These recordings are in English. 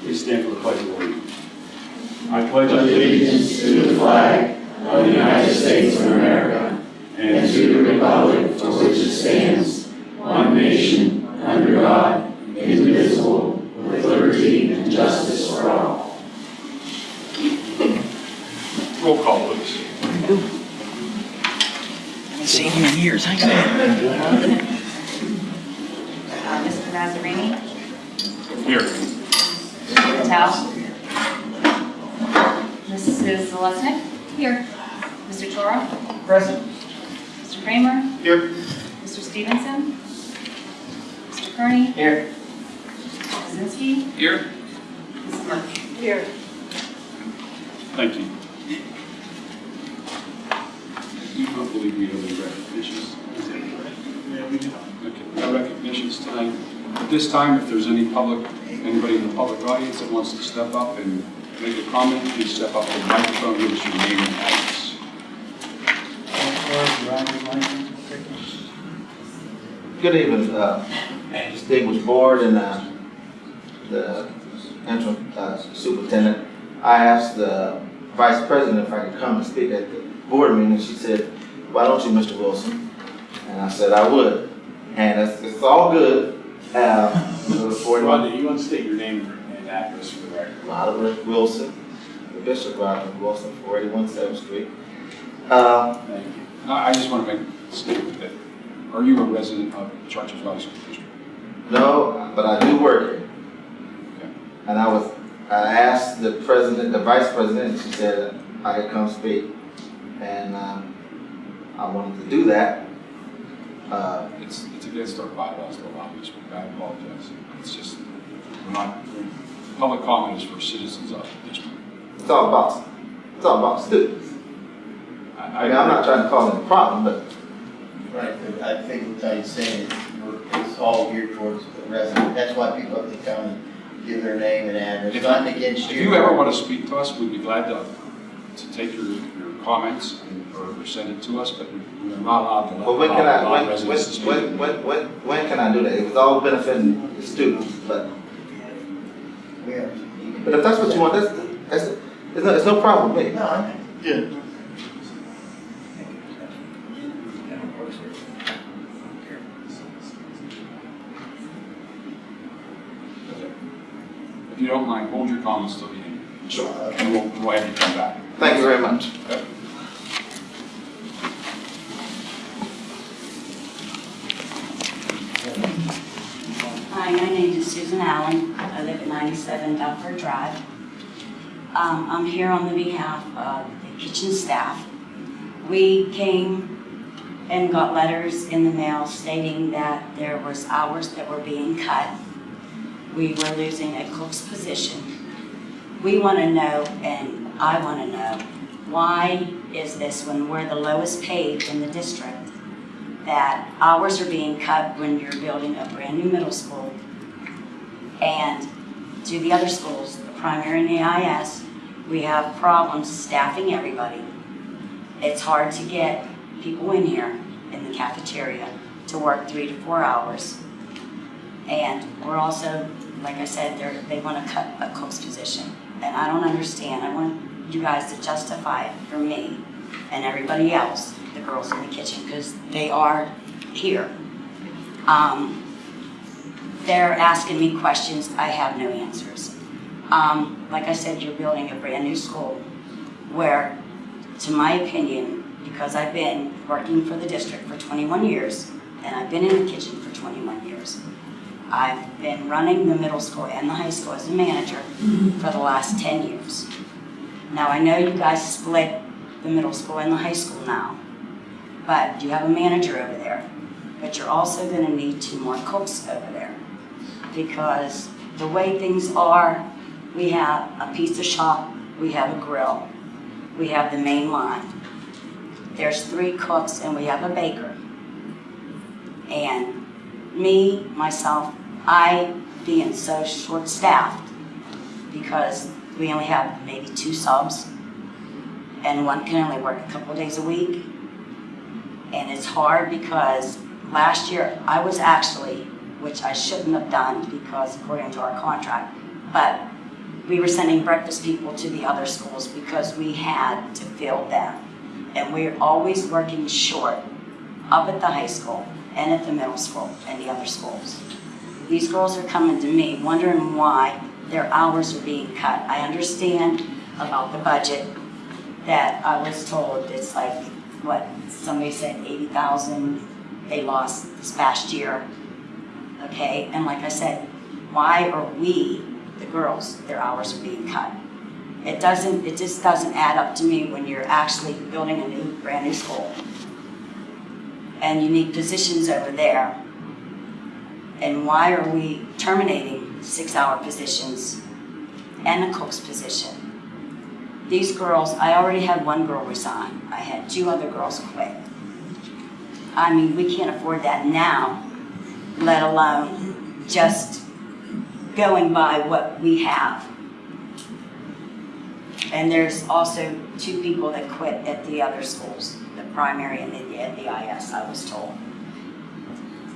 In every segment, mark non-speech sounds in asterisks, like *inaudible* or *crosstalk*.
Please stand for the pledge of allegiance. I pledge allegiance to the flag of the United States of America and to the republic for which it stands, one nation, under God, indivisible, with liberty and justice for all. Roll call, please. Haven't seen him in years. I know. Uh, Mr. Nazzarini? Here. Mr. Patel? Mrs. Zalesnik? Here. Mr. Toro? Present. Mr. Kramer? Here. Mr. Stevenson? Mr. Kearney? Here. Mr. Kaczynski? Here. Mrs. Murphy? Here. Thank you. You don't believe we have any recognitions? Yeah, we do. Okay, no recognitions tonight. At this time, if there's any public, anybody in the public audience that wants to step up and make a comment, please step up to the microphone, give us your name and address. Good evening, uh, distinguished board and uh, the interim uh, superintendent. I asked the vice president if I could come and speak at the board meeting. She said, why don't you, Mr. Wilson? And I said I would. And it's, it's all good. *laughs* The 41 Rhonda, you want to state your name and address for the record? Roderick Wilson, the Bishop Roderick Wilson, 481 7th Street. Uh, Thank you. I I just want to make a statement that, are you a resident of Chartiers Valley School District? no, but I do work here. Okay. And I was, I asked the president, the vice president, and she said I could come speak. And, um, I wanted to do that. Uh, It's, it's against our bylaws to allow you to speak. I apologize. It's just, we're not, public comment is for citizens of the district. it's all about, it's all about students. I mean, I'm not trying to call cause any problem, but Right, but I think what he's saying is, we're- it's all geared towards the resident, that's why people up in county give their name and address, If- not against If you. you ever want to speak to us, we'd be glad to, to take your, your comments and- or send it to us, but we're not allowed to. But when can I, when, when, non-residents speak. when, when, when, when can I do that? It was all benefiting the students, but, We are- but if that's what you want, that's, that's, it's no, it's no problem with me. No, I good. If you don't mind, hold your comments till the end. Sure. And we'll, we'll have you come back. Thank you very much. Hi, my name is Susan Allen. I live at 97 Dufford Drive. Um, I'm here on the behalf of the kitchen staff. We came and got letters in the mail stating that there was hours that were being cut. We were losing a cook's position. We want to know, and I want to know, why is this when we're the lowest paid in the district? that hours are being cut when you're building a brand-new middle school. And to the other schools, the primary and the IS, we have problems staffing everybody. It's hard to get people in here in the cafeteria to work three to four hours. And we're also, like I said, they want to cut a cook's position. And I don't understand. I want you guys to justify it for me and everybody else, the girls in the kitchen, because they are here. Um, they're asking me questions, I have no answers. Um, like I said, you're building a brand-new school where, to my opinion, because I've been working for the district for 21 years, and I've been in the kitchen for 21 years, I've been running the middle school and the high school as a manager mm-hmm. for the last 10 years. Now, I know you guys split the middle school and the high school now, but you have a manager over there. But you're also gonna need two more cooks over there. Because the way things are, we have a pizza shop, we have a grill, we have the main line. There's three cooks and we have a baker. And me, myself, I being so short-staffed because we only have maybe two subs and one can only work a couple days a week. And it's hard because last year I was actually, which I shouldn't have done because according to our contract, but we were sending breakfast people to the other schools because we had to fill them. And we're always working short up at the high school and at the middle school and the other schools. These girls are coming to me wondering why their hours are being cut. I understand about the budget that I was told it's like, what, somebody said eighty thousand they lost this past year. Okay, and like I said, why are we, the girls, their hours are being cut? It doesn't, it just doesn't add up to me when you're actually building a new, brand new school. And you need positions over there. And why are we terminating six-hour positions and a cook's position? These girls, I already had one girl resign. I had two other girls quit. I mean, we can't afford that now, let alone just going by what we have. And there's also two people that quit at the other schools, the primary and the, the IS, I was told.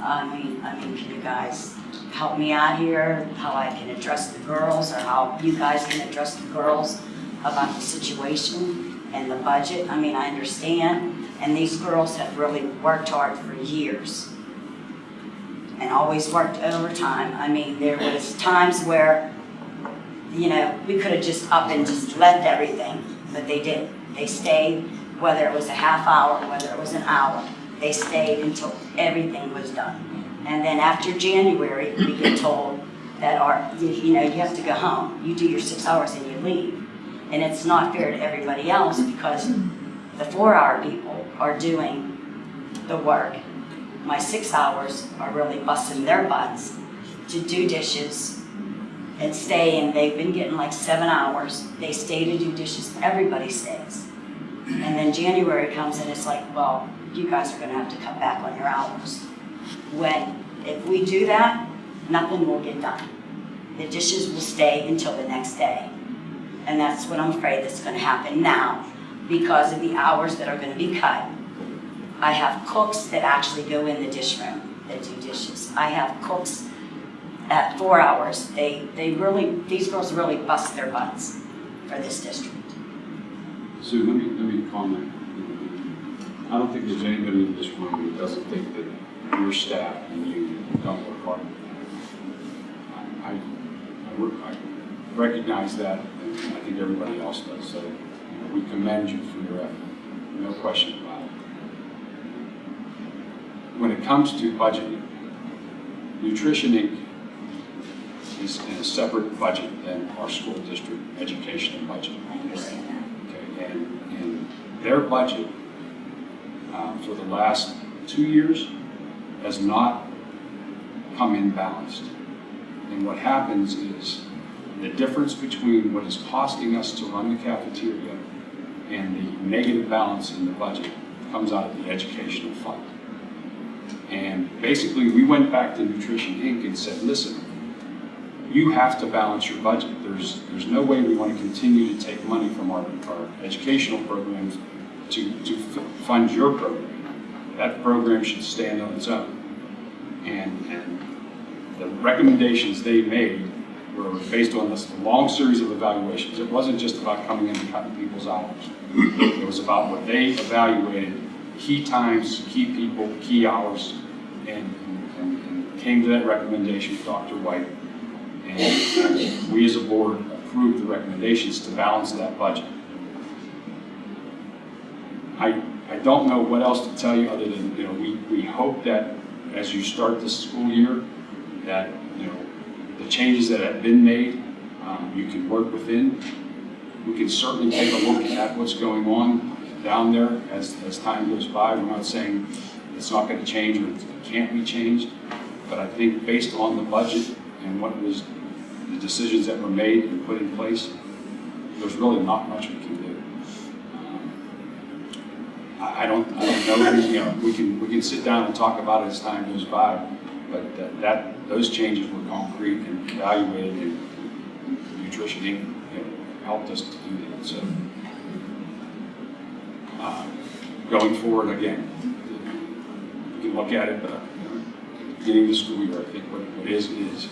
I mean, I mean, can you guys help me out here, how I can address the girls, or how you guys can address the girls about the situation and the budget? I mean, I understand, and these girls have really worked hard for years and always worked overtime. I mean, there was times where, you know, we could have just up and just left everything, but they didn't. They stayed, whether it was a half hour, whether it was an hour, they stayed until everything was done. And then after January, we get told that our, you know, you have to go home. You do your six hours and you leave. And it's not fair to everybody else because the four-hour people are doing the work my six hours are really busting their butts to do dishes and stay, and they've been getting like seven hours. They stay to do dishes, everybody stays. And then January comes and it's like, well, you guys are gonna have to cut back on your hours. When, if we do that, nothing will get done. The dishes will stay until the next day. And that's what I'm afraid that's gonna happen now because of the hours that are gonna be cut. I have cooks that actually go in the dish room that do dishes. I have cooks at four hours. They, they really, these girls really bust their butts for this district. Sue, let me, let me comment. I don't think there's anybody in this room who doesn't think that your staff and you don't work hard. I, I, work- I recognize that, and I think everybody else does, so you know, we commend you for your effort, no question about it. When it comes to budgeting, Nutrition Inc. is in a separate budget than our school district educational budget. I understand that. Okay, and, and their budget um, for the last two years has not come in balanced. And what happens is the difference between what is costing us to run the cafeteria and the negative balance in the budget comes out of the educational fund. And basically, we went back to Nutrition Inc. and said, listen, you have to balance your budget. There's, there's no way we want to continue to take money from our, our educational programs to, to fund your program. That program should stand on its own. And, and the recommendations they made were based on this long series of evaluations. It wasn't just about coming in and cutting people's hours. It was about what they evaluated, key times, key people, key hours, and, and, and came to that recommendation with Dr. White. And we as a board approved the recommendations to balance that budget. I, I don't know what else to tell you other than, you know, we, we hope that as you start this school year, that, you know, the changes that have been made, um, you can work within. We can certainly take a look at what's going on down there as, as time goes by. We're not saying it's not gonna change or it can't be changed, but I think based on the budget and what was, the decisions that were made and put in place, there's really not much we can do. I, don't, I don't know, you know, we can, we can sit down and talk about it as time goes by, but that- that, those changes were concrete and evaluated and Nutrition Inc., you know, helped us to do that, so. uh, Going forward, again, we can look at it, but, you know, the school year, I think what, what is, is.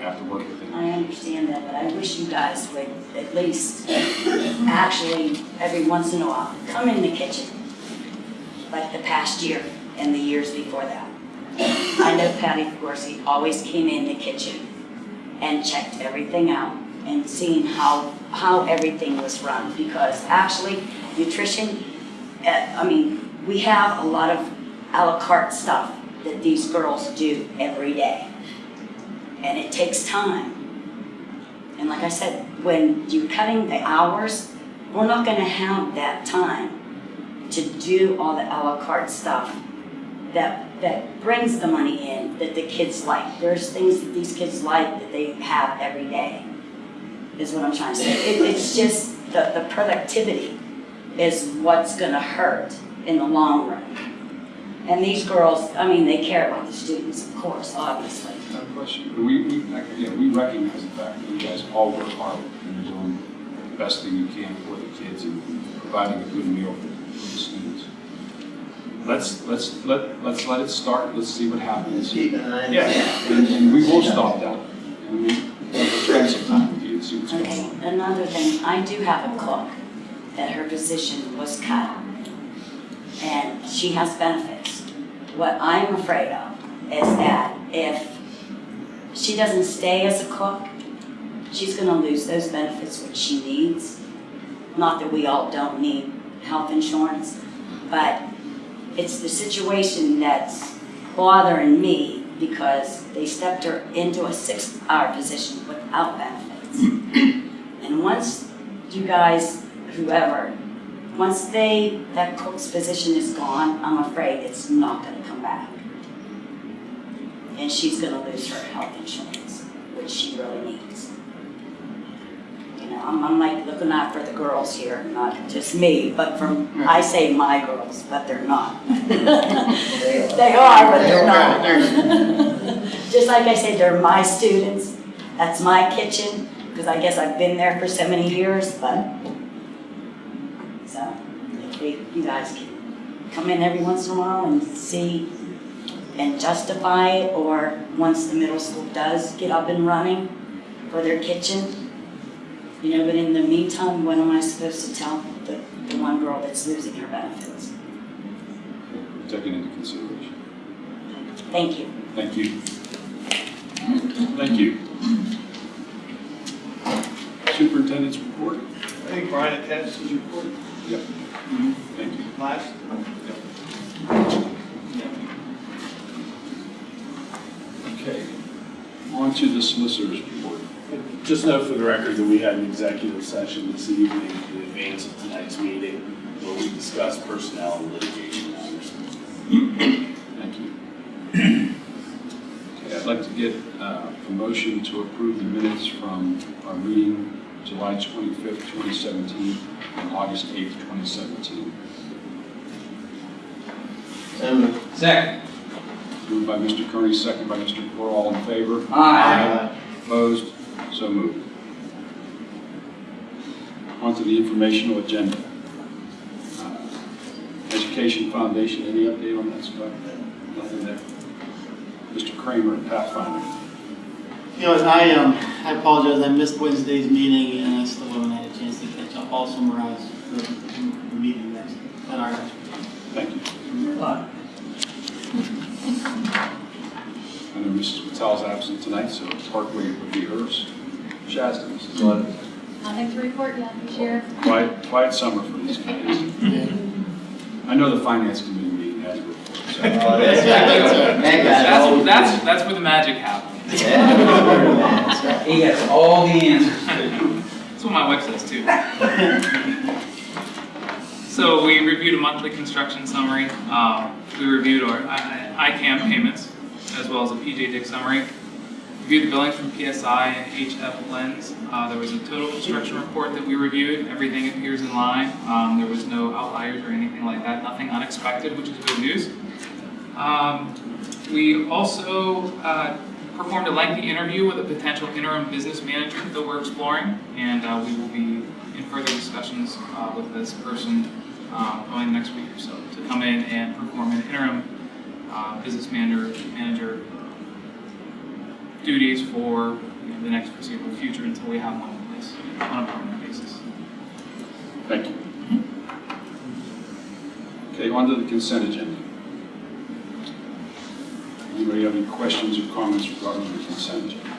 Have to work. I understand that, but I wish you guys would at least actually, every once in a while, come in the kitchen. Like the past year and the years before that. I know Patty Corsi always came in the kitchen and checked everything out and seeing how, how everything was run. Because actually, nutrition, uh, I mean, we have a lot of à la carte stuff that these girls do every day. And it takes time. And like I said, when you're cutting the hours, we're not gonna have that time to do all the à la carte stuff that, that brings the money in that the kids like. There's things that these kids like that they have every day, is what I'm trying to say. It, it's just the, the productivity is what's gonna hurt in the long run. And these girls, I mean, they care about the students, of course, obviously. No question. We, we, like, yeah, we recognize the fact that you guys all work hard and you're doing the best thing you can for the kids and providing a good meal for the students. Let's, let's, let, let's let it start, let's see what happens. Keep an eye on Yeah, and, and we will stop that. And we, we'll spend some time with you and see what's going Okay, on. another thing, I do have a cook that her position was cut. And she has benefits. What I'm afraid of is that if she doesn't stay as a cook, she's gonna lose those benefits which she needs. Not that we all don't need health insurance, but it's the situation that's bothering me because they stepped her into a six-hour position without benefits. *clears throat* And once you guys, whoever, once they, that cook's position is gone, I'm afraid it's not gonna come back. And she's gonna lose her health insurance, which she really needs. You know, I'm, I'm like looking out for the girls here, not just me, but from, I say my girls, but they're not. *laughs* They are, but they're not. *laughs* Just like I said, they're my students, that's my kitchen, because I guess I've been there for so many years, but, we, you guys can come in every once in a while and see and justify it, or once the middle school does get up and running for their kitchen, you know, but in the meantime, what am I supposed to tell the, the one girl that's losing her benefits? Taken into consideration. Thank you. Thank you. Thank you. Superintendent's report? I think Brian attached his report Yep. Thank you. last. Okay. On to the solicitor's report. Just note for the record that we had an executive session this evening in advance of tonight's meeting where we discussed personnel and litigation matters. Thank you. Okay, I'd like to get uh, a motion to approve the minutes from our meeting July 25th, 2017, and August 8th, 2017. So moved. Second. Moved by Mr. Kearney, second by Mr. Corr. All in favor? Aye. Opposed? So moved. On to the informational agenda. Uh, Education Foundation, any update on that, Scott? Nothing there. Mr. Kramer, Pathfinder. You know, I, um, I apologize, I missed Wednesday's meeting and I still haven't had a chance to catch up. I'll summarize the, the meeting next, at our next. Thank you. Bye. I know Mrs. Patel's absent tonight, so Parkway would be hers. Shasta, Mrs. Levin. Nothing to report yet, Sheriff. Quiet, quiet summer for these guys. I know the finance committee meeting has a report, so. Oh, that's right. *laughs* That got That's, that's, that's where the magic happens. Yeah. *laughs* He gets all the answers. That's what my wife says too. So we reviewed a monthly construction summary. Um, We reviewed our I- I- ICAM payments, as well as a PJ Dick summary. Reviewed the billings from PSI and HF Lenz. Uh, There was a total construction report that we reviewed. Everything appears in line. Um, There was no outliers or anything like that, nothing unexpected, which is good news. Um, We also uh, performed a lengthy interview with a potential interim business manager that we're exploring, and uh, we will be in further discussions uh, with this person going next week or so to come in and perform an interim uh, business manager, manager duties for you know, the next foreseeable future until we have one in place on a permanent basis. Thank you. Okay, on to the consent agenda. Anybody have any questions or comments regarding the consent agenda?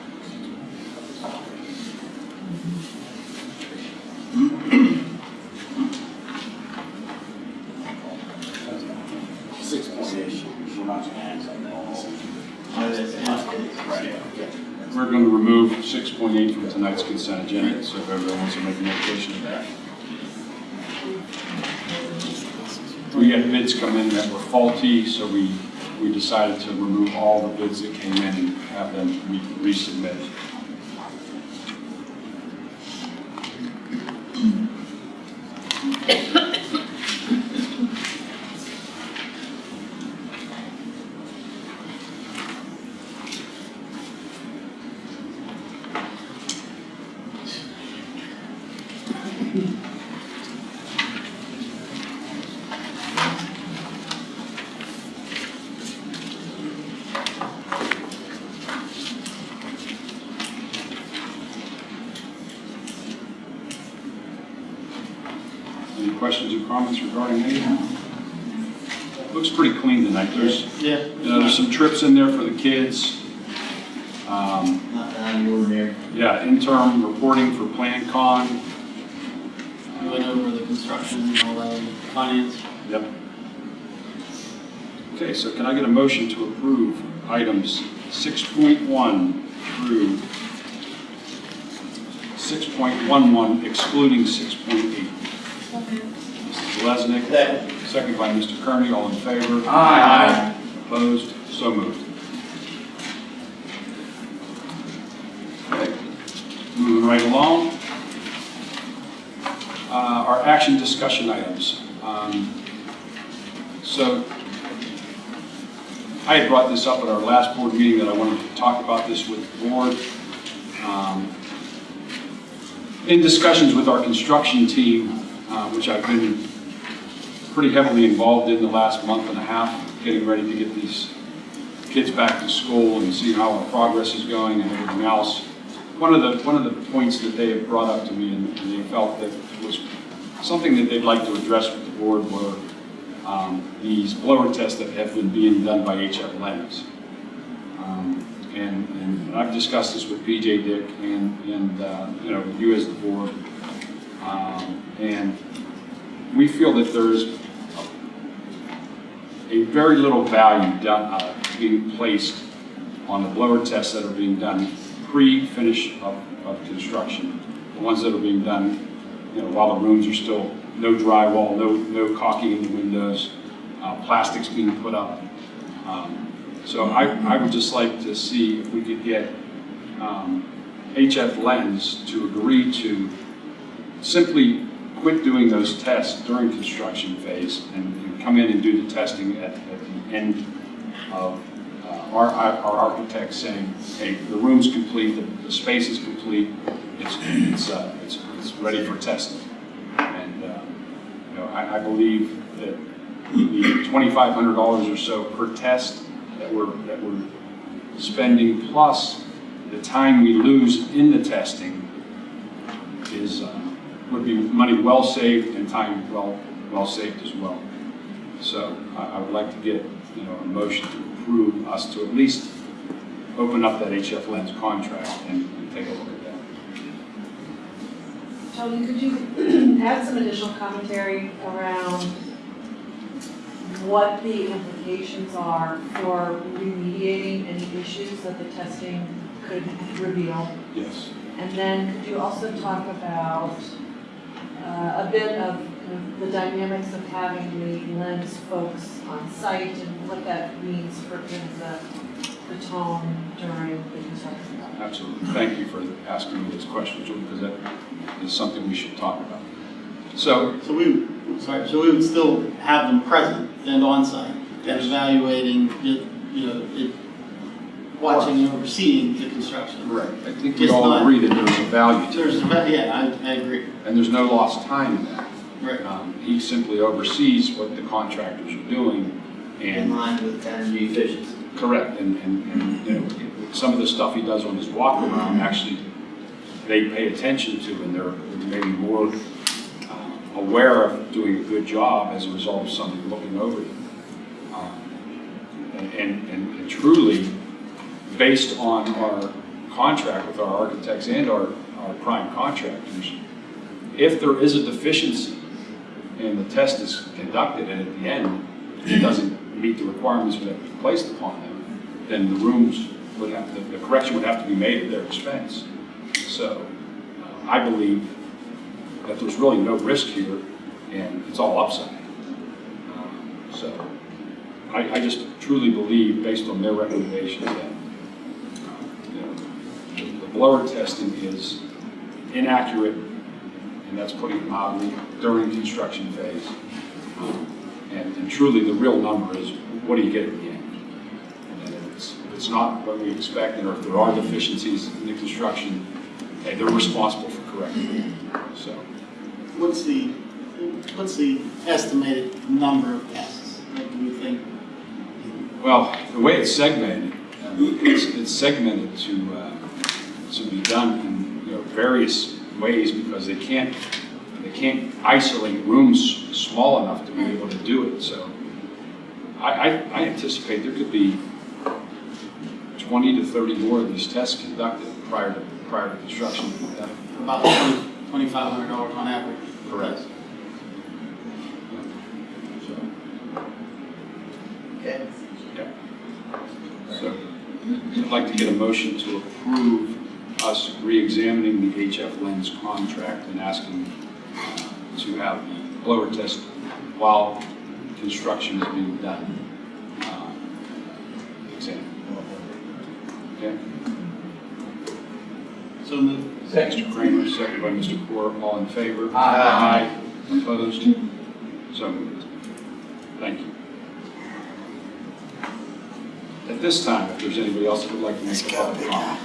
Six point eight, we're gonna act on that. We're going to remove 6.8 from tonight's consent agenda, so if everyone wants to make a notation of that. We had bids come in that were faulty, so we, we decided to remove all the bids that came in and have them re- resubmit. *coughs* *coughs* Any questions or comments regarding any of them? Looks pretty clean tonight. There's, Yeah. you know, there's some trips in there for the kids. Um, Not out of the ordinary. Yeah, interim reporting for Plan Con. We went over the construction and all that, finance. Yep. Okay, so can I get a motion to approve items 6.1 through 6.11 excluding 6.8? Mrs. Lesnick, Second. second by Mr. Kearney, all in favor? Aye. Opposed? So moved. Okay, moving right along. Our action discussion items. Um, So I had brought this up at our last board meeting that I wanted to talk about this with the board. Um, In discussions with our construction team, uh, which I've been pretty heavily involved in the last month and a half, getting ready to get these kids back to school and see how our progress is going and everything else. One of the, one of the points that they have brought up to me and and they felt that something that they'd like to address with the board were um, these blower tests that have been being done by HF Lennox. Um, And, and I've discussed this with PJ Dick and, and, uh, you know, you as the board. Um, And we feel that there's a very little value done, uh, being placed on the blower tests that are being done pre-finish of, of construction. The ones that are being done, you know, while the rooms are still, no drywall, no, no caulking in the windows, uh, plastics being put up. Um, So I, I would just like to see if we could get, um, HF Lenz to agree to simply quit doing those tests during construction phase and and come in and do the testing at, at the end of uh, our, our architect saying, hey, the room's complete, the, the space is complete, it's, it's, uh, it's, it's ready for testing. And, uh, you know, I, I believe that the twenty-five hundred dollars or so per test that we're, that we're spending, plus the time we lose in the testing is, uh, would be money well saved and time well, well saved as well. So I, I would like to get, you know, a motion to approve us to at least open up that HF Lenz contract and, and take a look at. Tony, could you *clears throat* add some additional commentary around what the implications are for remediating any issues that the testing could reveal? Yes. And then could you also talk about uh, a bit of the dynamics of having the Lenz folks on site and what that means for the, the tone during the construction process? Absolutely. Thank you for asking me those questions, Julie, because that is something we should talk about. So, So we, sorry, so we would still have them present and on-site and Yes. evaluating, you you know, it, watching and overseeing the construction. right, I think we Just all not- agree that there's a value to There's, it, a va- yeah, I, I agree. and there's no lost time in that. Right. Um, He simply oversees what the contractors are doing and In line with energy efficiency. Correct, and, and, and, you know, some of the stuff he does on his walk around, actually, they pay attention to and they're maybe more uh, aware of doing a good job as a result of somebody looking over them. Um, And, and- and truly, based on our contract with our architects and our, our prime contractors, if there is a deficiency and the test is conducted and at the end, it doesn't meet the requirements that been placed upon them, then the rooms would have, the- the correction would have to be made at their expense. So uh, I believe that there's really no risk here and it's all upside. Um, So I, I just truly believe, based on their recommendations, that uh, you know, the blower testing is inaccurate, and that's putting it mildly, during the construction phase. Um, And, and truly, the real number is, what do you get at the end? And if it's, if it's not what we expect, or if there are deficiencies in the construction, hey, they're responsible for correcting it. So, What's the, what's the estimated number of tests? What do you think? well, the way it's segmented, um, it's, it's segmented to, uh, to be done in, you know, various ways because they can't, they can't isolate rooms small enough to be able to do it, so I, I, I anticipate there could be twenty to thirty more of these tests conducted prior to, prior to construction being. About twenty-five hundred dollars on average. Correct. So, Okay. Yeah. So, I'd like to get a motion to approve us re-examining the HF Lenz contract and asking to have the blower test while construction is being done. uh, Exam. Okay? So moved. Mr. Kramer, second by Mr. Core, all in favor? Aye. Aye. Opposed? So moved. Thank you. At this time, if there's anybody else that would like to make a public comment.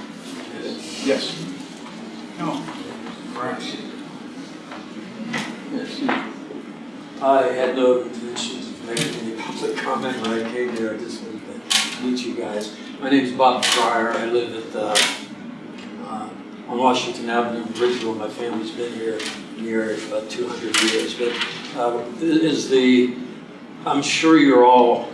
Yes. I had no intention of making any public comment when I came here, I just wanted to meet you guys. My name is Bob Fryer, I live at, uh, uh, on Washington Avenue in Bridgeville, my family's been here near about two hundred years, but, uh, is the, I'm sure you're all,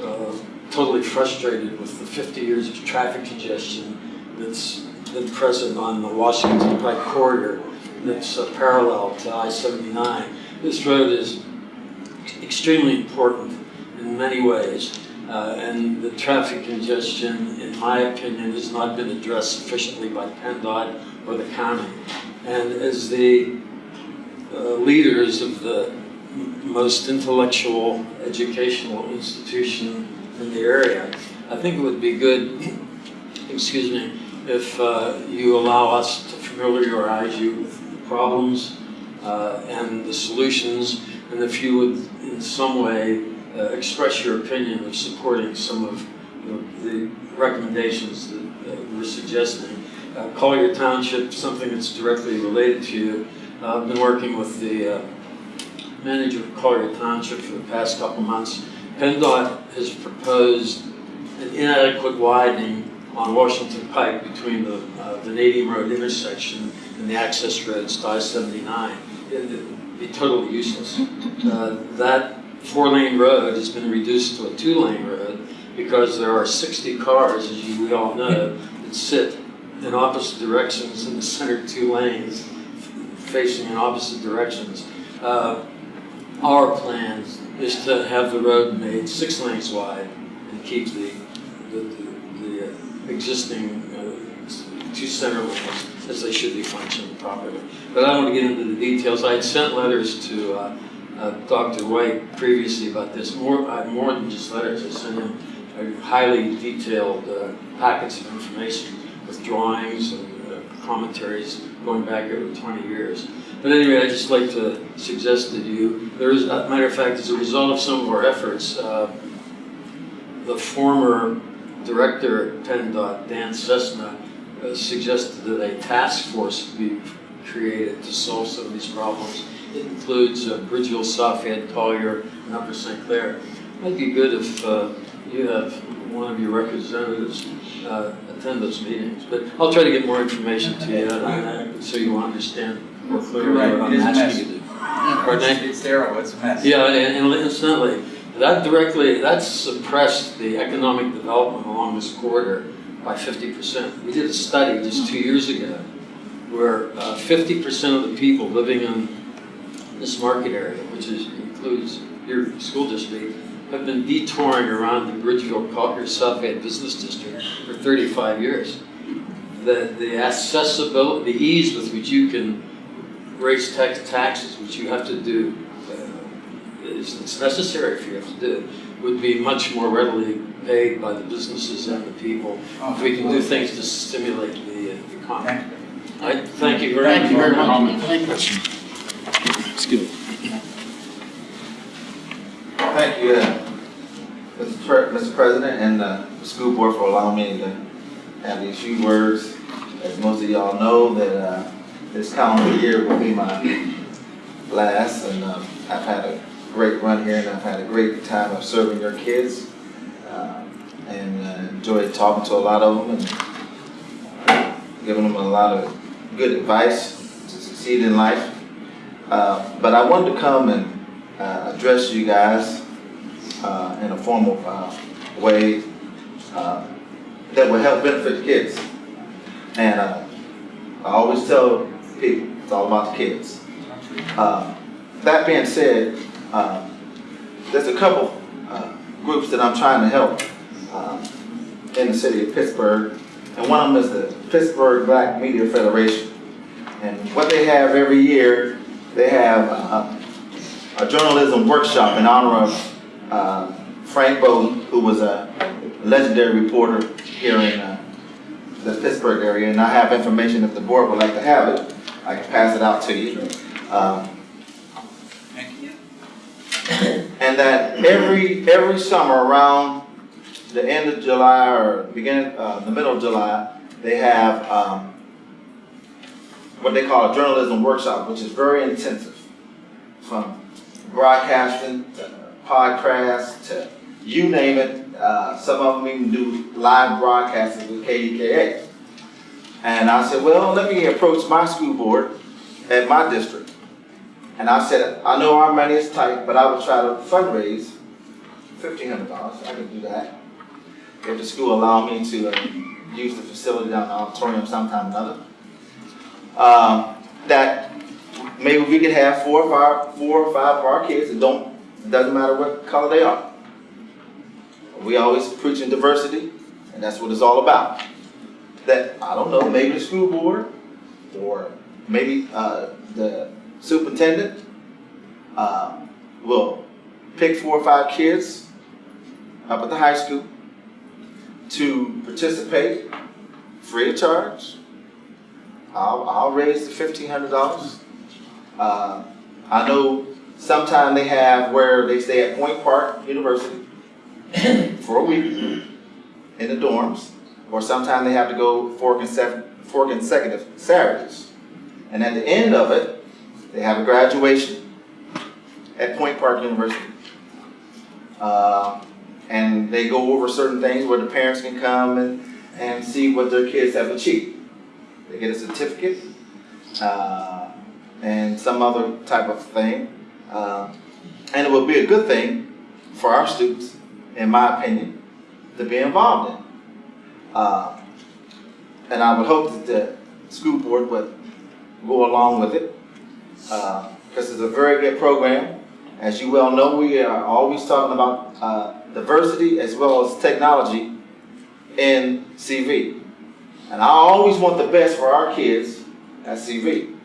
uh, totally frustrated with the fifty years of traffic congestion that's been present on the Washington Pike corridor that's uh, parallel to I-79. This road is extremely important in many ways, uh, and the traffic congestion, in my opinion, has not been addressed sufficiently by PennDOT or the county. And as the uh, leaders of the most intellectual educational institution in the area, I think it would be good, excuse me, if uh, you allow us to familiarize you with the problems uh, and the solutions, and if you would in some way uh, express your opinion of supporting some of you know, the recommendations that uh, we're suggesting. Uh, Collier Township, something that's directly related to you. Uh, I've been working with the uh, manager of Collier Township for the past couple months. PennDOT has proposed an inadequate widening on Washington Pike between the, uh, the Road intersection and the access roads to I-79. Be totally useless. Uh, That four-lane road has been reduced to a two-lane road because there are 60 cars, as you, we all know, that sit in opposite directions in the center two lanes, facing in opposite directions. Uh, Our plan is to have the road made six lanes wide and keep the, the, the- the existing uh, two center lanes as they should be functioning properly. But I don't want to get into the details. I had sent letters to uh, uh, Dr. White previously about this. More, I- more than just letters, I sent him uh, highly detailed uh, packets of information with drawings and uh, commentaries going back over 20 years. But anyway, I'd just like to suggest to you, there is, a matter of fact, as a result of some of our efforts, uh, the former director at PennDOT, Dan Cessna, uh, suggested that a task force be created to solve some of these problems. It includes uh, Bridgeville, Southhead, Collier, and Upper St. Clair. It Might be good if uh, you have one of your representatives uh, attend those meetings. But I'll try to get more information to you, uh, so you understand more clearly right, what I'm asking you to do. It's sterile, it's a mess. Yeah, and and incidentally, that directly, that suppressed the economic development along this corridor by fifty percent. We did a study just two years ago where uh, fifty percent of the people living in this market area, which is, includes your school district, have been detouring around the Bridgeville Collier Southgate Business District for thirty-five years. The, the accessibility, the ease with which you can raise tax, taxes, which you have to do, uh, is, it's necessary for you have to do, would be much more readily paid by the businesses and the people if we can do things to stimulate the uh, economy. I thank you very much. Thank you very much. Thank you. It's good. Thank you, uh, Mr. Mr. President and uh, the school board for allowing me to have these few words. As most of y'all know, that uh, this calendar year will be my last, and um, I've had a great run here, and I've had a great time of serving your kids, uh, and uh, enjoyed talking to a lot of them and giving them a lot of good advice to succeed in life. Uh, But I wanted to come and uh, address you guys uh, in a formal uh, way that will help benefit the kids. And I always tell people, it's all about the kids. That being said, uh, there's a couple uh, groups that I'm trying to help uh, in the city of Pittsburgh. And one of them is the Pittsburgh Black Media Federation. And what they have every year, they have uh, a journalism workshop in honor of uh, Frank Bolden, who was a legendary reporter here in uh, the Pittsburgh area. And I have information, if the board would like to have it, I can pass it out to you. Um, And that every, every summer around the end of July or beginning, uh, the middle of July, they have um, what they call a journalism workshop, which is very intensive. From broadcasting to podcasts to you name it. Uh, some of them even do live broadcasting with KDKA. And I said, well, let me approach my school board at my district. And I said, I know our money is tight, but I will try to fundraise fifteen hundred dollars. I can do that. If the school allow me to uh, use the facility down in the auditorium sometime or another. Um, that maybe we could have four or five, four or five of our kids, it don't, doesn't matter what color they are. We always preaching diversity, and that's what it's all about. That, I don't know, maybe the school board, or maybe, uh, the superintendent, uh, will pick four or five kids up at the high school to participate free of charge. I'll, I'll raise the fifteen hundred dollars. Uh, I know sometime they have where they stay at Point Park University *coughs* for a week in the dorms, or sometime they have to go four consecutive, four consecutive Saturdays. And at the end of it, they have a graduation at Point Park University. Uh, and they go over certain things where the parents can come and, and see what their kids have achieved. They get a certificate uh, and some other type of thing. Uh, and it would be a good thing for our students, in my opinion, to be involved in. Uh, and I would hope that the school board would go along with it because it's a very good program. As you well know, we are always talking about uh, diversity as well as technology in CV. And I always want the best for our kids at CV.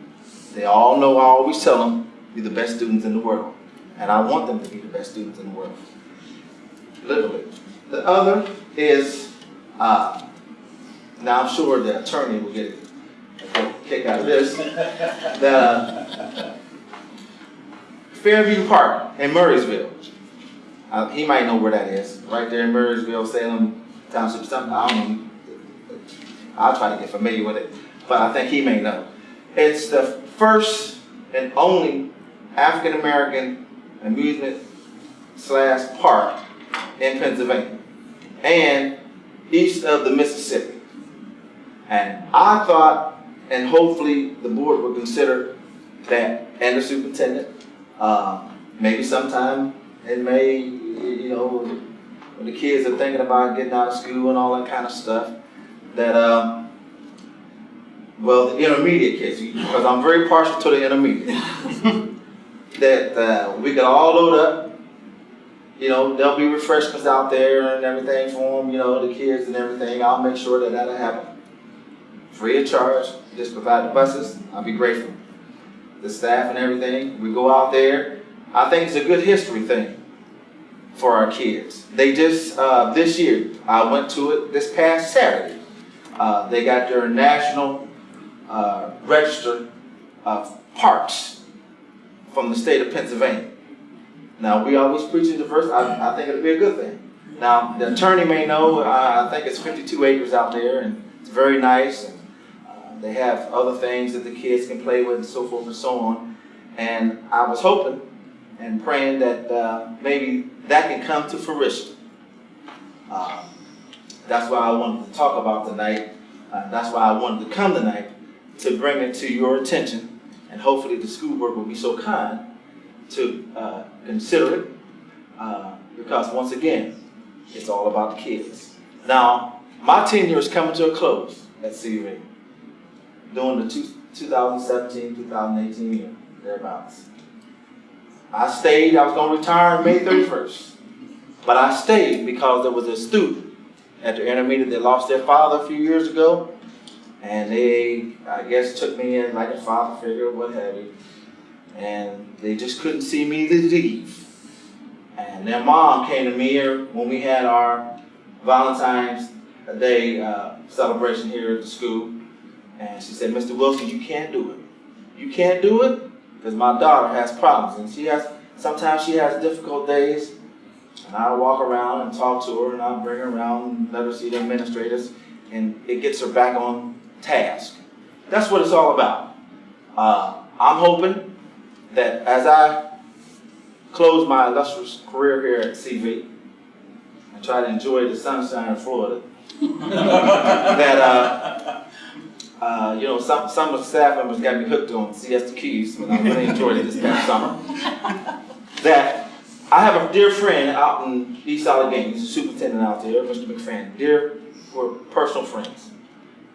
They all know I always tell them, you're the best students in the world. And I want them to be the best students in the world. Literally. The other is, uh, now I'm sure the attorney will get a kick out of this. The Fairview Park in Murrysville. Uh, he might know where that is. Right there in Murrysville, Salem Township, something. I don't know. I'll try to get familiar with it, but I think he may know. It's the first and only African American amusement slash park in Pennsylvania. and east of the Mississippi. And I thought, and hopefully the board will consider that, and the superintendent, uh, maybe sometime in May, you know, when the kids are thinking about getting out of school and all that kind of stuff, that, um, well, the intermediate kids, because I'm very partial to the intermediate, *laughs* that uh, we could all load up. You know, there'll be refreshments out there and everything for them, you know, the kids and everything. I'll make sure that that'll happen. Free of charge, just provide the buses, I'll be grateful. The staff and everything, we go out there. I think it's a good history thing for our kids. They just, uh, this year, I went to it this past Saturday. Uh, they got their national uh, register of parks from the state of Pennsylvania. Now, we always preach in diversity. I, I think it'll be a good thing. Now, the attorney may know, I think it's 52 acres out there, and it's very nice. They have other things that the kids can play with and so forth and so on. And I was hoping and praying that uh, maybe that can come to fruition. Uh, that's why I wanted to talk about tonight. Uh, that's why I wanted to come tonight to bring it to your attention. And hopefully the school board will be so kind to uh, consider it. Uh, because once again, it's all about the kids. Now, my tenure is coming to a close at CV during the 2017-2018 year, thereabouts. I stayed, I was gonna retire May 31st. But I stayed because there was a student at the intermediate that lost their father a few years ago. And they, I guess, took me in like a father figure, what have you. And they just couldn't see me leave. And their mom came to me here when we had our Valentine's Day uh, celebration here at the school. And she said, Mr. Wilson, you can't do it. You can't do it because my daughter has problems. And she has, sometimes she has difficult days. And I walk around and talk to her and I bring her around and let her see the administrators. And it gets her back on task. That's what it's all about. Uh, I'm hoping that as I close my illustrious career here at CV and try to enjoy the sunshine of Florida, *laughs* that uh, uh, you know some some of the staff members got me hooked on Siesta Keys, and I really enjoyed it this past *laughs* summer. That I have a dear friend out in East Allegheny, he's a superintendent out there, Mr. McFadden. Dear, we're personal friends.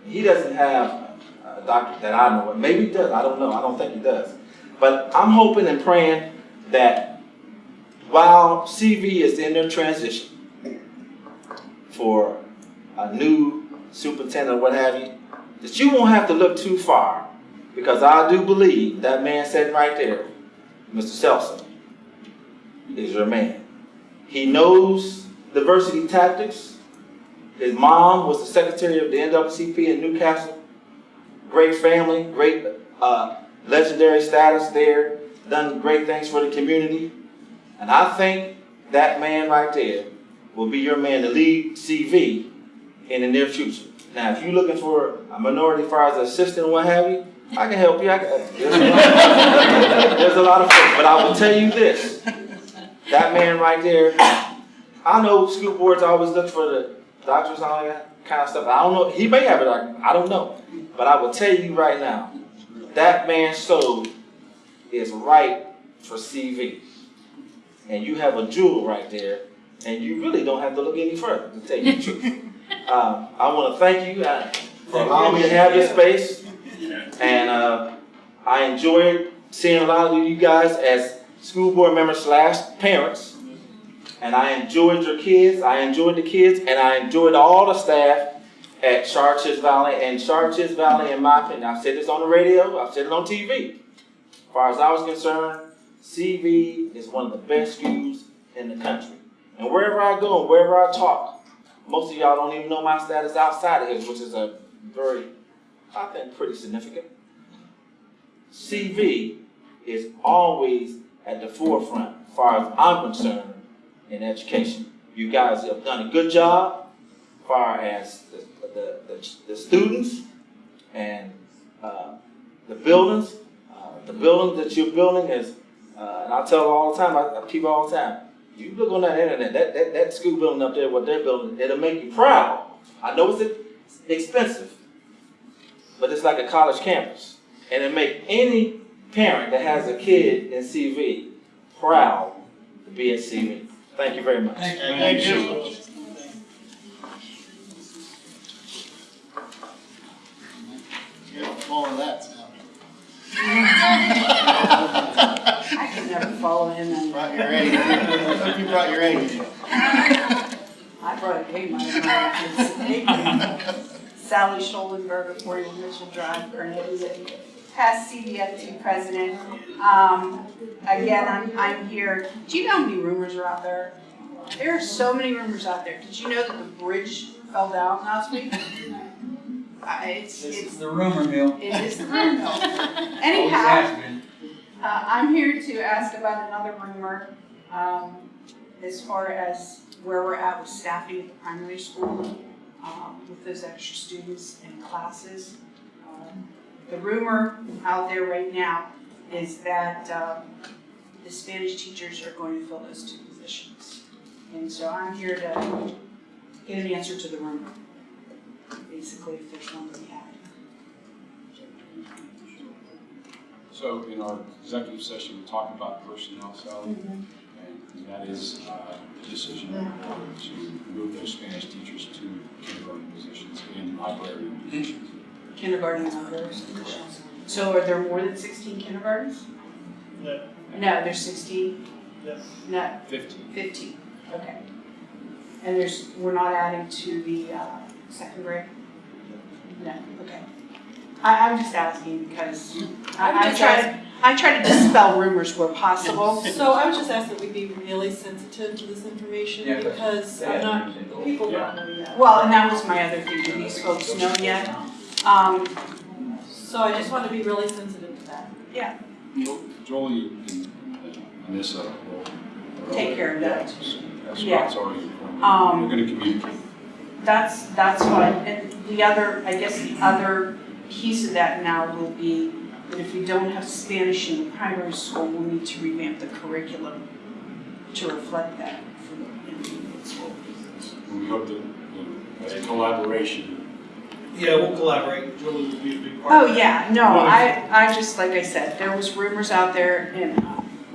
He doesn't have a doctor that I know of. Maybe he does. I don't know. I don't think he does. But I'm hoping and praying that while CV is in their transition for a new superintendent or what have you, that you won't have to look too far because I do believe that man sitting right there, Mr. Selson, is your man. He knows diversity tactics. His mom was the secretary of the NAACP in New Castle. Great family, great uh, legendary status there, done great things for the community. And I think that man right there will be your man to lead CV in the near future. Now, if you're looking for a minority as assistant what have you, I can help you. I can, there's, a lot, there's a lot of folks, but I will tell you this. That man right there, I know school boards always look for the doctors and all that kind of stuff. I don't know. He may have it. I don't know. But I will tell you right now, that man's soul is right for CV. And you have a jewel right there, and you really don't have to look any further, to tell you the truth. Um, I want to thank you uh, for allowing me to have this space. And uh, I enjoyed seeing a lot of you guys as school board members slash parents. And I enjoyed your kids. I enjoyed the kids, and I enjoyed all the staff at Chartiers Valley. And Chartiers Valley, in my opinion, I've said this on the radio, I've said it on TV. As far as I was concerned, CV is one of the best schools in the country. And wherever I go wherever I talk, most of y'all don't even know my status outside of here, which is a very, I think, pretty significant. CV is always at the forefront as far as I'm concerned in education. You guys have done a good job as far as the, the, the, the students and uh, the buildings. Uh, the building that you're building is, uh, and I tell all the time, I, I keep all the time, You look on that internet, that, that, that school building up there, what they're building, it'll make you proud. I know it's expensive, but it's like a college campus. And it make any parent that has a kid in CV proud to be at CV. Thank you very much. Thank you. Get all of that sound. *laughs* I can never follow him and. Brought your A. Hope you brought your A. I brought a cake, my Sally Schollenberger, 41 Mitchell Drive, Gurnett Past CVFT president. Um, again, I'm, I'm here. Do you know how many rumors are out there? There are so many rumors out there. Did you know that the bridge fell down last week? *laughs* Uh, it's, This it's, is the rumor mill. it is the rumor mill. *laughs* Anyhow, has been. Uh, I'm here to ask about another rumor, um, as far as where we're at with staffing at the primary school, um, with those extra students and classes. Um, The rumor out there right now is that, um, the Spanish teachers are going to fill those two positions. And so I'm here to get an answer to the rumor, basically, if there's one So in our executive session, we talked about personnel salary, and that is uh, the decision to move those Spanish teachers to kindergarten positions in library positions. kindergarten and other positions. So are there more than sixteen kindergartens? No. No, there's sixteen? Yes. No, Fifteen. fifteen, okay. And there's, we're not adding to the, uh, second grade? No, okay. I, I'm just asking because I, I try to, I try to dispel rumors where possible. *laughs* So I would just ask that we be really sensitive to this information Yeah, but- because I'm not, people don't know yet. Well, and that was my other thing, do these folks know yet? Um, So I just want to be really sensitive to that. Jo- Jolie and Anissa will. Take care of that. That's Yeah. Scott's already informed. Um, We're gonna communicate. That's, that's fine, and the other, I guess the other piece of that now will be that if we don't have Spanish in the primary school, we'll need to revamp the curriculum to reflect that for the intermediate school. We hope that, you as a collaboration, Yeah, we'll collaborate. Julie will be a big part Oh, yeah, no, I, I just, like I said, there was rumors out there, and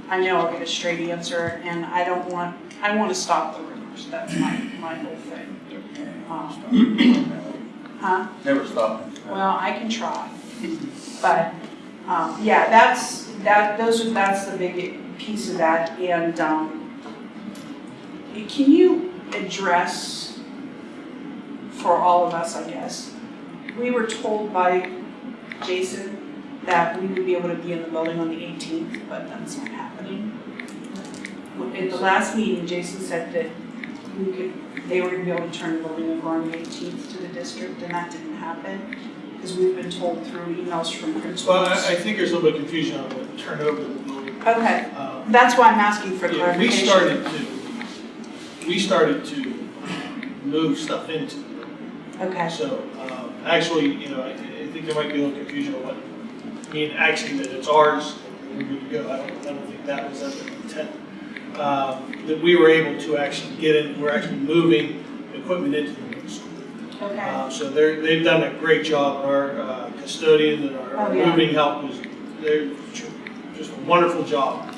I know I'll get a straight answer, and I don't want, I want to stop the rumors, that's my, my whole thing. Um, Huh? Never stop. Well, I can try, but, um, yeah, that's, that, those are, that's the big piece of that, and, um, can you address for all of us, I guess? We were told by Jason that we would be able to be in the building on the eighteenth, but that's not happening. In the last meeting, Jason said that we could, they were gonna be able to turn the building over on the eighteenth to the district, and that didn't happen. Because we've been told through emails from principals. Well, I, I think there's a little bit of confusion on the turnover. of the building. Okay, Uh, that's why I'm asking for Yeah, we clarification. started to, we started to move stuff into the room. Okay, So, um, actually, you know, I, I think there might be a little confusion on what, I mean, actually that it's ours, and we're good to go. I don't, I don't think that was ever the intent. Um, that we were able to actually get in, we're actually moving equipment into the middle school. okay, Uh, So they're, they've done a great job, our uh, custodian and our Oh, yeah. moving help was, they're just a wonderful job.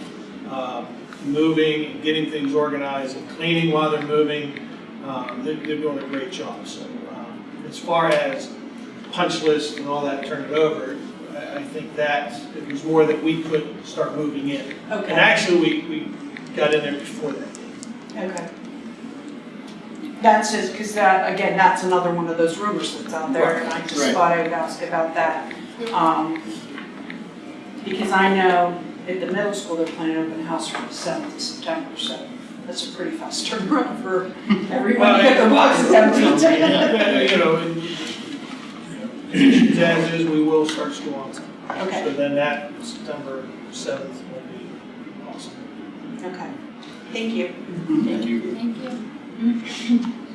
Um, Moving and getting things organized and cleaning while they're moving, um, they're, they're doing a great job. So um, as far as punch list and all that, turned over, I, I think that, it was more that we could start moving in. Okay. And actually, we, we got in there before that. okay. That's just, because that, again, that's another one of those rumors that's out there, and I just Right. thought I would ask about that. Um, Because I know at the middle school, they're planning open house from the seventh of September, so that's a pretty fast turnaround for everyone to get their boxes. Yeah, You know, and, you know, as is, we will start school on time. Okay, So then that September seventh will be awesome. Okay, thank you. thank you. Thank you. *laughs*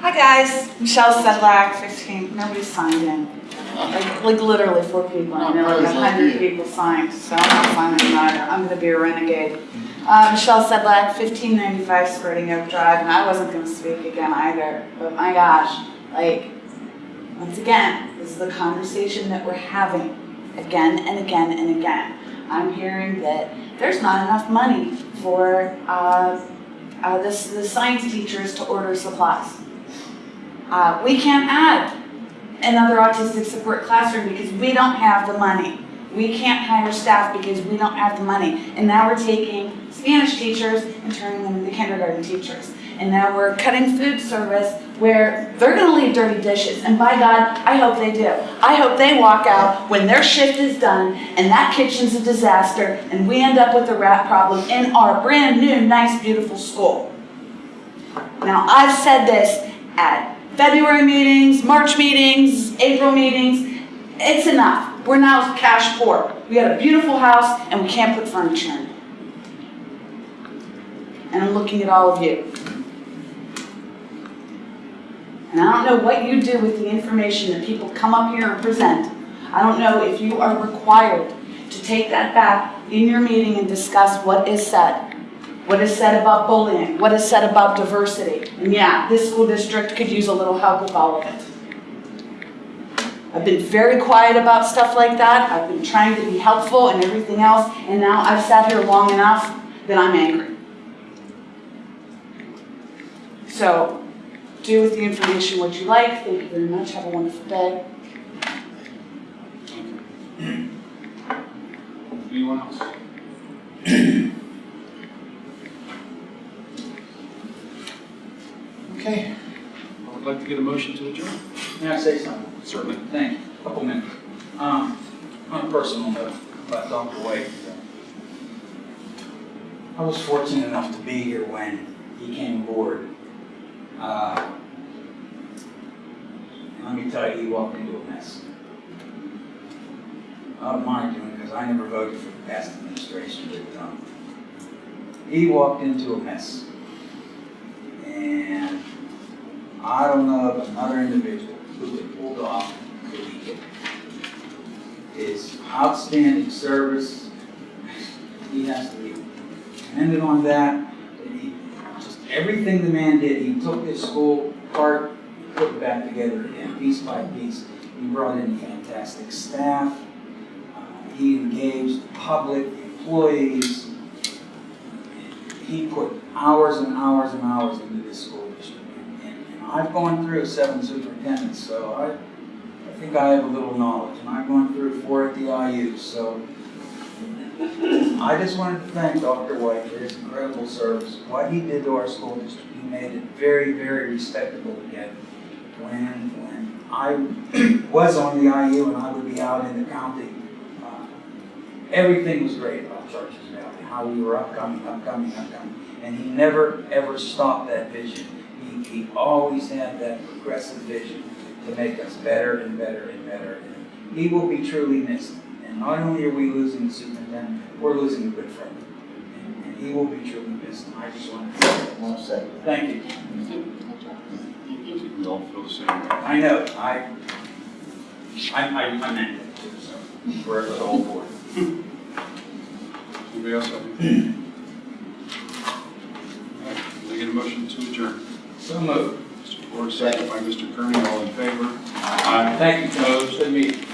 Hi, guys, Michelle Sedlak, 15. nobody signed in. Like, like literally four people, I know like a hundred people signed, so I'm not signing either, I'm gonna be a renegade. Uh, Michelle Sedlak, fifteen ninety-five Squirting Oak Drive, and I wasn't gonna speak again either, but my gosh, like, once again, this is the conversation that we're having again and again and again. I'm hearing that there's not enough money for, uh, uh, this, the science teachers to order supplies. Uh, we can't add another autistic support classroom because we don't have the money. We can't hire staff because we don't have the money. And now we're taking Spanish teachers and turning them into kindergarten teachers. And now we're cutting food service where they're gonna leave dirty dishes. And by God, I hope they do. I hope they walk out when their shift is done and that kitchen's a disaster and we end up with a rat problem in our brand new, nice, beautiful school. Now, I've said this at February meetings, March meetings, April meetings. It's enough. We're now cash poor. We got a beautiful house and we can't put furniture in. And I'm looking at all of you. And I don't know what you do with the information that people come up here and present. I don't know if you are required to take that back in your meeting and discuss what is said. What is said about bullying, what is said about diversity. And yeah, this school district could use a little help with all of it. I've been very quiet about stuff like that. I've been trying to be helpful and everything else, and now I've sat here long enough that I'm angry. So, do with the information what you like. Thank you very much. Have a wonderful day. Anyone else? *clears throat* Okay, I would like to get a motion to adjourn. May I say something? Certainly. Thank you. Couple minutes. Um, on a personal note about Dr. White. I was fortunate enough to be here when he came aboard. Uh, let me tell you, he walked into a mess. I don't mind doing because I never voted for the past administration, but um, he walked into a mess. And I don't know of another individual who could pull off. His outstanding service, he has to be commended on that. And everything the man did, he took this school apart, put it back together again, piece by piece. He brought in fantastic staff. Uh, he engaged public, employees. He put hours and hours and hours into this school district. And, and I've gone through seven superintendents, so I, I think I have a little knowledge. And I've gone through four at the IU, so I just wanted to thank Dr. White for his incredible service. What he did to our school district, he made it very, very respectable again. When, when I *clears throat* was on the IU and I would be out in the county, uh, everything was great about Chartiers Valley, how we were upcoming, upcoming, upcoming. And he never, ever stopped that vision. He, he always had that progressive vision to make us better and better and better. And he will be truly missed. And not only are we losing the superintendent, we're losing a good friend. And, and he will be truly missed. I just wanted to say that. One second. Thank you. I think we all feel the same way. I know, I, I, I, I meant it too, so, we're the whole board. Anybody else have anything? All right, can I get a motion to adjourn? So moved. Mr. Ford, second by Mr. Kearney, all in favor? Aye. Thank you, Coach. Good meeting.